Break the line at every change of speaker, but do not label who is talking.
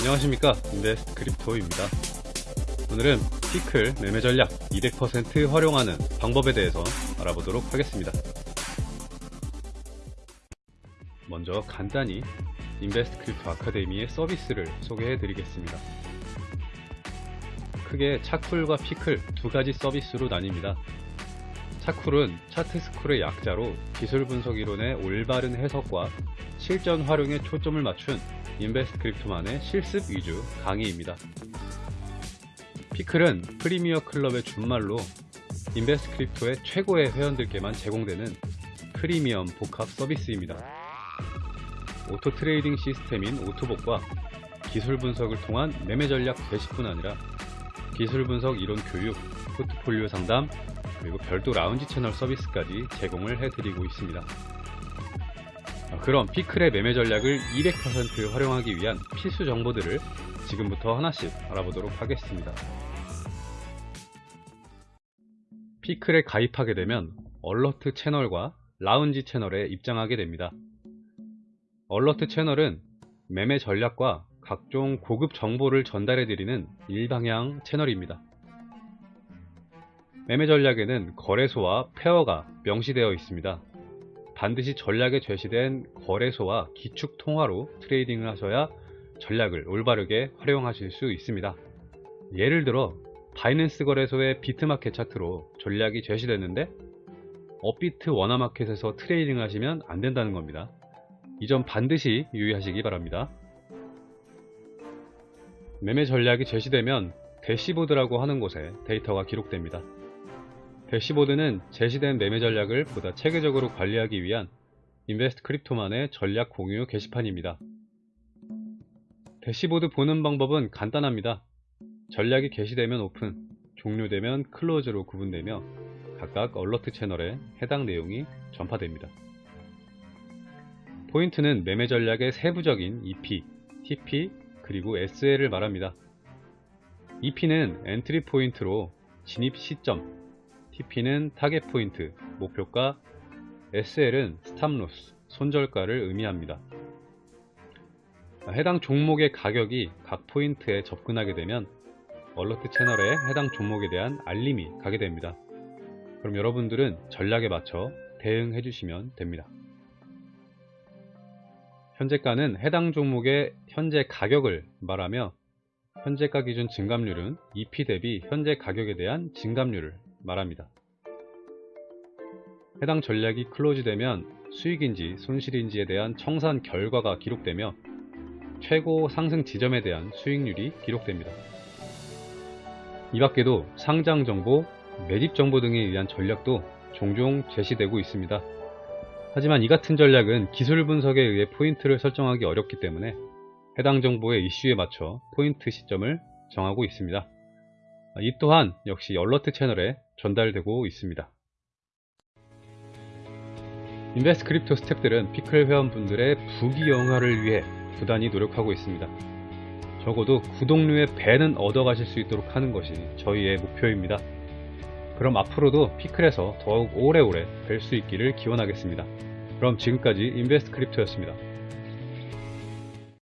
안녕하십니까? 인베스트 크립토입니다. 오늘은 피클 매매 전략 200% 활용하는 방법에 대해서 알아보도록 하겠습니다. 먼저 간단히 인베스트 크립토 아카데미의 서비스를 소개해 드리겠습니다. 크게 차쿨과 피클 두 가지 서비스로 나뉩니다 차쿨은 차트스쿨의 약자로 기술 분석 이론의 올바른 해석과 실전 활용에 초점을 맞춘 인베스트 크립토만의 실습 위주 강의입니다. 피클은 premier club의 준말로 인베스트 크립토의 최고의 회원들께만 제공되는 프리미엄 복합 서비스입니다. auto trading 시스템인 오토봇과 기술 분석을 통한 매매 전략 제시뿐 아니라 기술 분석 이론 교육, 포트폴리오 상담, 그리고 별도 라운지 채널 서비스까지 제공을 해드리고 있습니다. 그럼 피클의 매매 전략을 200% 활용하기 위한 필수 정보들을 지금부터 하나씩 알아보도록 하겠습니다. 피클에 가입하게 되면 얼러트 채널과 라운지 채널에 입장하게 됩니다. 얼러트 채널은 매매 전략과 각종 고급 정보를 전달해 드리는 일방향 채널입니다. 매매 전략에는 거래소와 페어가 명시되어 있습니다. 반드시 전략에 제시된 거래소와 기축 통화로 trading을 하셔야 전략을 올바르게 활용하실 수 있습니다. 예를 들어 바이낸스 거래소의 비트마켓 차트로 전략이 제시됐는데 업비트 원화마켓에서 trading을 하시면 안 된다는 겁니다. 이 점 반드시 유의하시기 바랍니다. 매매 전략이 제시되면 대시보드라고 하는 곳에 데이터가 기록됩니다. 대시보드는 제시된 매매 전략을 보다 체계적으로 관리하기 위한 인베스트 크립토만의 전략 공유 게시판입니다. 대시보드 보는 방법은 간단합니다. 전략이 게시되면 오픈, 종료되면 close로 구분되며 각각 alert 채널에 해당 내용이 전파됩니다. 포인트는 매매 전략의 세부적인 EP, TP, 그리고 SL을 말합니다. EP는 entry point로 진입 시점, TP는 target point, 목표가, SL은 stop loss, 손절가를 의미합니다. 해당 종목의 가격이 각 포인트에 접근하게 되면 alert 채널에 해당 종목에 대한 알림이 가게 됩니다. 그럼 여러분들은 전략에 맞춰 대응해 주시면 됩니다. 현재가는 해당 종목의 현재 가격을 말하며 현재가 기준 증감률은 EP 대비 현재 가격에 대한 증감률을 말합니다. 해당 전략이 클로즈되면 수익인지 손실인지에 대한 청산 결과가 기록되며 최고 상승 지점에 대한 수익률이 기록됩니다. 이 밖에도 상장 정보, 매집 정보 등에 의한 전략도 종종 제시되고 있습니다. 하지만 이 같은 전략은 기술 분석에 의해 포인트를 설정하기 어렵기 때문에 해당 정보의 이슈에 맞춰 포인트 시점을 정하고 있습니다. 이 또한 역시 alert 채널에 전달되고 있습니다. 인베스트 크립토 스탭들은 피클 회원분들의 부귀영화를 위해 부단히 노력하고 있습니다. 적어도 구독료의 배는 얻어가실 수 있도록 하는 것이 저희의 목표입니다. 그럼 앞으로도 피클에서 더욱 오래오래 뵐 수 있기를 기원하겠습니다. 그럼 지금까지 인베스트 크립토였습니다.